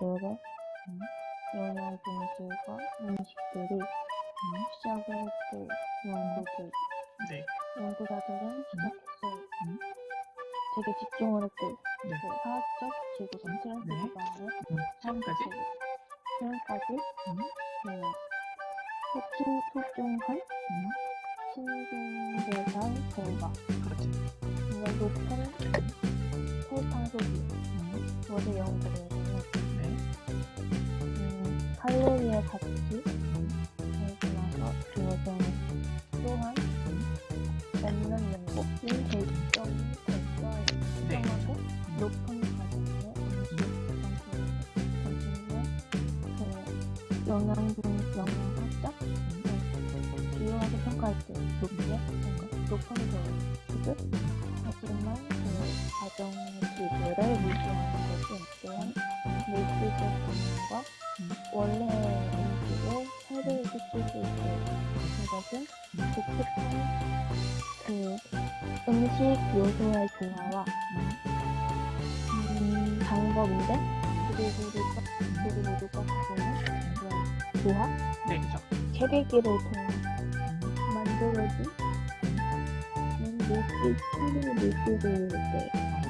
노래, 음, 연애 동지과 음식들이 음, 시작을 했고 연구들 네. 연구자들은 음. 시작했어요. 음. 되게 집중을 했고 네. 그 사학적, 지구적, 트랜스 네. 기반의 음. 사람까지 지금까지 토중, 토중한 음. 네, 음. 신중대상 결과 그렇지. 이걸 높은 칼로리의 가치 음, 그리고 나서 그것은 또한 먹는 연고이 결정이 결과에 네. 특정하고 높은 가격의 음식 상품을 그 영양분 영양학자? 비교하게 평가할 때 높게 평가 높은 그 수준? 하지만 그 가정 기술을 원래 음식을 해를 끼칠 수 있고 이것은 독특한 그 음식 요소의 조화와 음, 방법인데 그리고 누가 가지는 그런 조합 네, 그죠. 체리기를 통해 음, 만들어진 물질 처리 물질을 때 그것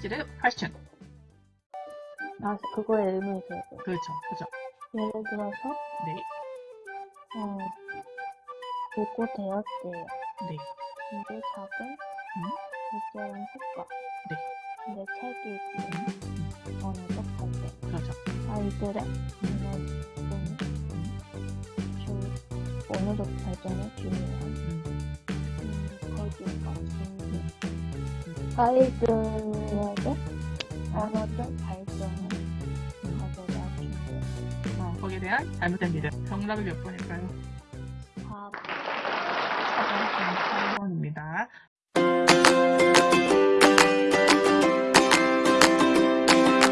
학기질의 활성. 아, 그거에 의문이 들어요. 그렇죠. 그죠. 예를 들어서 네. 어, 요거 되었대요. 네. 이게 작은 음. 효과. 네. 근데 책이 언어적 발전. 그렇죠. 아이들의 언어는 주, 언어적 발전에 중요한 음, 음, 거기가 중요. 아이들에게 언어적 발전을 가져다. 어, 거기에 대한 잘못된 믿음. 정답이 몇 번일까요? 과학. 4번입니다.